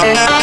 Bye.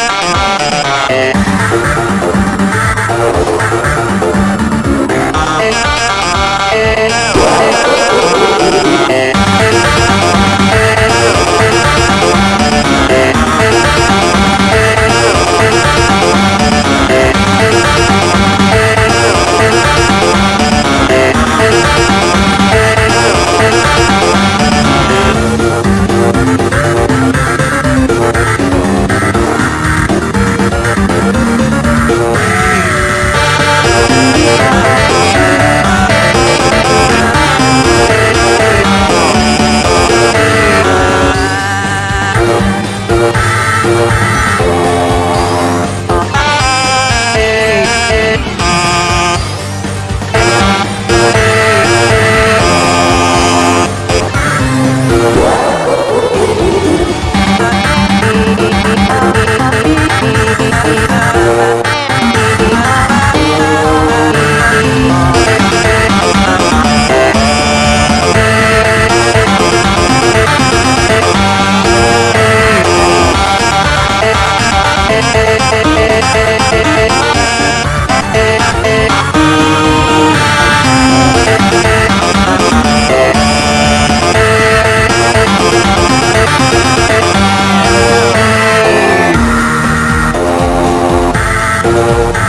Thank